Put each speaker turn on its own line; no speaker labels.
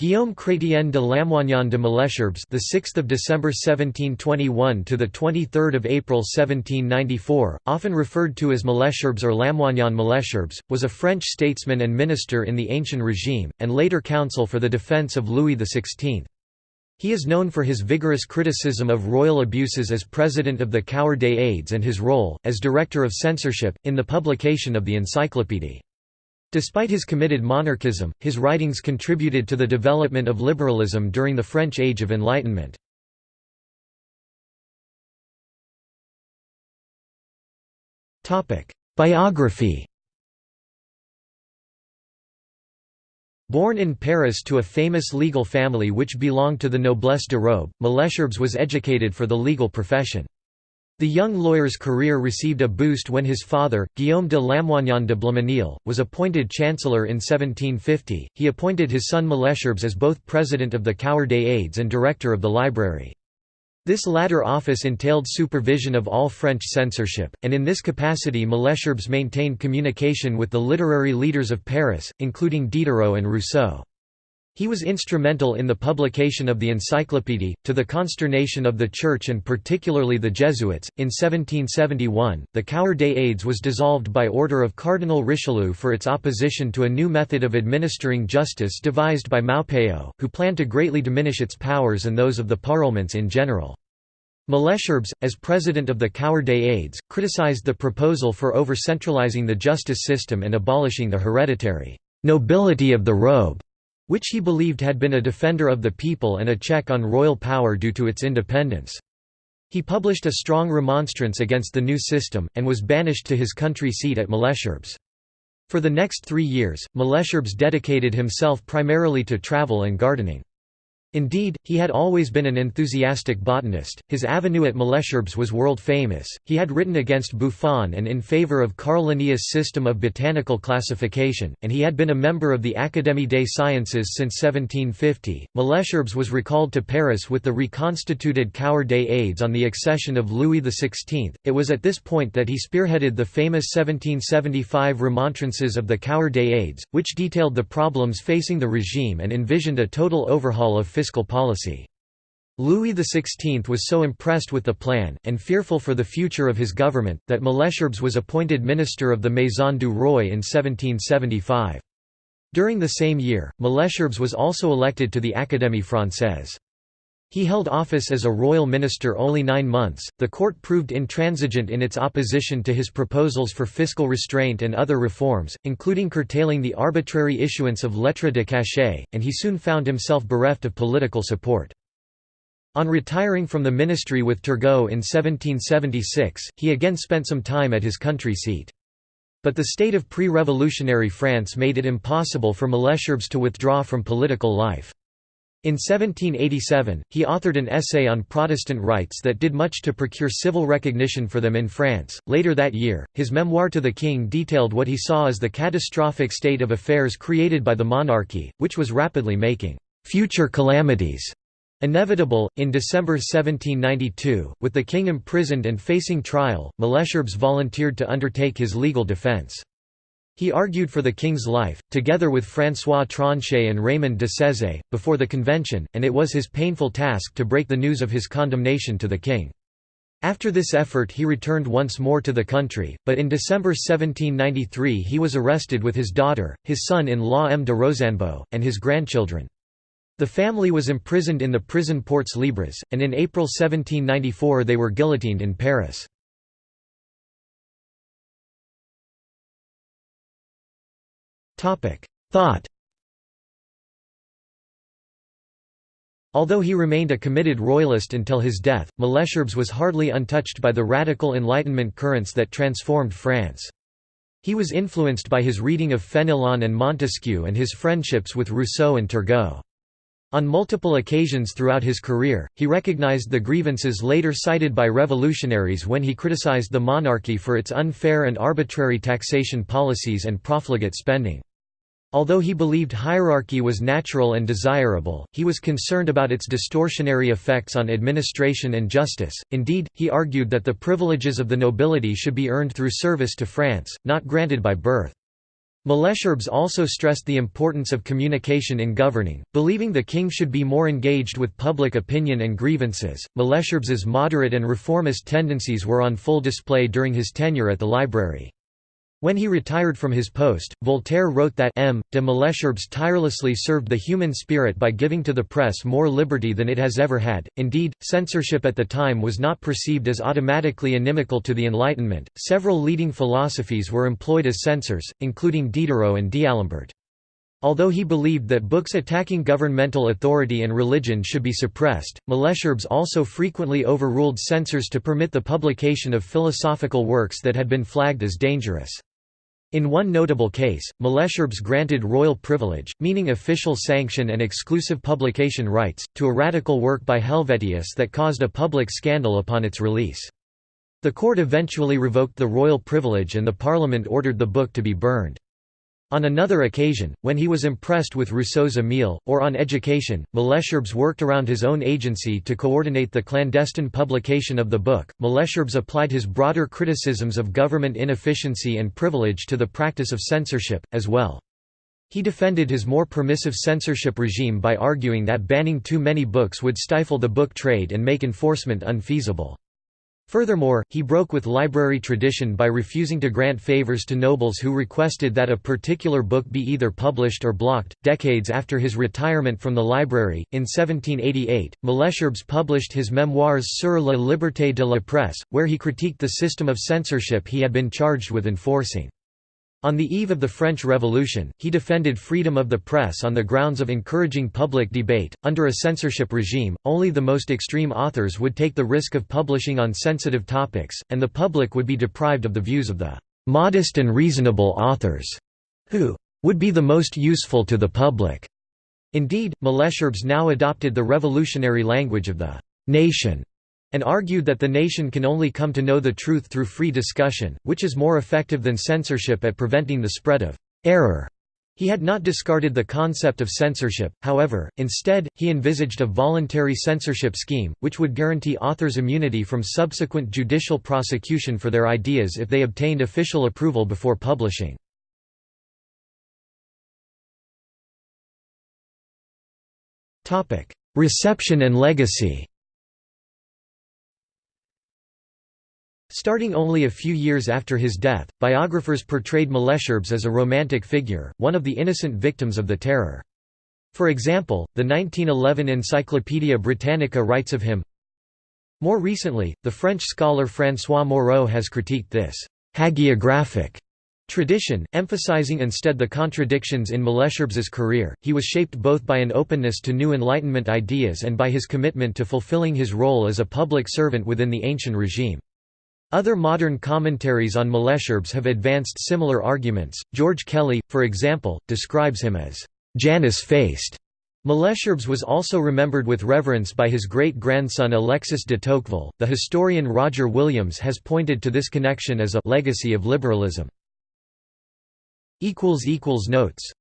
Guillaume Chrétien de Lamoignon de Malesherbes, the 6th of December 1721 to the 23rd of April 1794, often referred to as Malesherbes or Lamoignon Malesherbes, was a French statesman and minister in the Ancient Regime and later counsel for the defense of Louis XVI. He is known for his vigorous criticism of royal abuses as president of the Cour des Aides and his role as director of censorship in the publication of the Encyclopédie. Despite his committed monarchism, his writings contributed to the development of liberalism during the French Age of Enlightenment. Biography Born in Paris to a famous legal family which belonged to the noblesse de robe, Malesherbes was educated for the legal profession. The young lawyer's career received a boost when his father, Guillaume de Lamoignon de Blancmesnil, was appointed chancellor in 1750. He appointed his son Malesherbes as both president of the Cour des Aides and director of the library. This latter office entailed supervision of all French censorship, and in this capacity Malesherbes maintained communication with the literary leaders of Paris, including Diderot and Rousseau. He was instrumental in the publication of the Encyclopédie, to the consternation of the Church and particularly the Jesuits. In 1771, the Cour des Aides was dissolved by order of Cardinal Richelieu for its opposition to a new method of administering justice devised by Maupeou, who planned to greatly diminish its powers and those of the parlements in general. Malesherbes, as president of the Cour des Aides, criticized the proposal for over-centralizing the justice system and abolishing the hereditary nobility of the robe which he believed had been a defender of the people and a check on royal power due to its independence. He published a strong remonstrance against the new system, and was banished to his country seat at Malesherbes. For the next three years, Malesherbes dedicated himself primarily to travel and gardening. Indeed, he had always been an enthusiastic botanist, his avenue at Malesherbes was world-famous, he had written against Buffon and in favour of Carl Linnaeus' system of botanical classification, and he had been a member of the Académie des Sciences since 1750. Malesherbes was recalled to Paris with the reconstituted Cour des Aides on the accession of Louis XVI. It was at this point that he spearheaded the famous 1775 remontrances of the Cour des Aides, which detailed the problems facing the regime and envisioned a total overhaul of fiscal policy. Louis XVI was so impressed with the plan, and fearful for the future of his government, that Malesherbes was appointed Minister of the Maison du Roi in 1775. During the same year, Malesherbes was also elected to the Académie Française. He held office as a royal minister only nine months. The court proved intransigent in its opposition to his proposals for fiscal restraint and other reforms, including curtailing the arbitrary issuance of lettres de cachet, and he soon found himself bereft of political support. On retiring from the ministry with Turgot in 1776, he again spent some time at his country seat. But the state of pre-revolutionary France made it impossible for Malesherbes to withdraw from political life. In 1787, he authored an essay on Protestant rights that did much to procure civil recognition for them in France. Later that year, his memoir to the king detailed what he saw as the catastrophic state of affairs created by the monarchy, which was rapidly making future calamities inevitable. In December 1792, with the king imprisoned and facing trial, Malesherbes volunteered to undertake his legal defense. He argued for the king's life, together with François Tronchet and Raymond de Sezé, before the convention, and it was his painful task to break the news of his condemnation to the king. After this effort he returned once more to the country, but in December 1793 he was arrested with his daughter, his son-in-law M. de Rosanbo, and his grandchildren. The family was imprisoned in the prison Ports Libres, and in April 1794 they were guillotined in Paris. Thought Although he remained a committed royalist until his death, Malesherbes was hardly untouched by the radical Enlightenment currents that transformed France. He was influenced by his reading of Fenelon and Montesquieu and his friendships with Rousseau and Turgot. On multiple occasions throughout his career, he recognized the grievances later cited by revolutionaries when he criticized the monarchy for its unfair and arbitrary taxation policies and profligate spending. Although he believed hierarchy was natural and desirable, he was concerned about its distortionary effects on administration and justice. Indeed, he argued that the privileges of the nobility should be earned through service to France, not granted by birth. Malesherbes also stressed the importance of communication in governing, believing the king should be more engaged with public opinion and grievances. Malesherbes's moderate and reformist tendencies were on full display during his tenure at the library. When he retired from his post, Voltaire wrote that M. de Malesherbes tirelessly served the human spirit by giving to the press more liberty than it has ever had. Indeed, censorship at the time was not perceived as automatically inimical to the Enlightenment. Several leading philosophies were employed as censors, including Diderot and D'Alembert. Although he believed that books attacking governmental authority and religion should be suppressed, Malesherbes also frequently overruled censors to permit the publication of philosophical works that had been flagged as dangerous. In one notable case, Malesherbes granted royal privilege, meaning official sanction and exclusive publication rights, to a radical work by Helvetius that caused a public scandal upon its release. The court eventually revoked the royal privilege and the parliament ordered the book to be burned. On another occasion, when he was impressed with Rousseau's Emile, or on education, Malesherbes worked around his own agency to coordinate the clandestine publication of the book. Malesherbes applied his broader criticisms of government inefficiency and privilege to the practice of censorship, as well. He defended his more permissive censorship regime by arguing that banning too many books would stifle the book trade and make enforcement unfeasible. Furthermore, he broke with library tradition by refusing to grant favors to nobles who requested that a particular book be either published or blocked. Decades after his retirement from the library, in 1788, Malesherbes published his Memoirs sur la liberté de la presse, where he critiqued the system of censorship he had been charged with enforcing. On the eve of the French Revolution, he defended freedom of the press on the grounds of encouraging public debate. Under a censorship regime, only the most extreme authors would take the risk of publishing on sensitive topics, and the public would be deprived of the views of the modest and reasonable authors, who would be the most useful to the public. Indeed, Malesherbes now adopted the revolutionary language of the nation and argued that the nation can only come to know the truth through free discussion, which is more effective than censorship at preventing the spread of error. He had not discarded the concept of censorship, however, instead, he envisaged a voluntary censorship scheme, which would guarantee authors immunity from subsequent judicial prosecution for their ideas if they obtained official approval before publishing. Reception and legacy Starting only a few years after his death, biographers portrayed Malesherbes as a romantic figure, one of the innocent victims of the Terror. For example, the 1911 Encyclopædia Britannica writes of him, More recently, the French scholar François Moreau has critiqued this hagiographic tradition, emphasizing instead the contradictions in Malesherbes's career. He was shaped both by an openness to new Enlightenment ideas and by his commitment to fulfilling his role as a public servant within the ancient regime. Other modern commentaries on Malesherbes have advanced similar arguments. George Kelly, for example, describes him as Janus-faced. Malesherbes was also remembered with reverence by his great-grandson Alexis de Tocqueville. The historian Roger Williams has pointed to this connection as a legacy of liberalism. Notes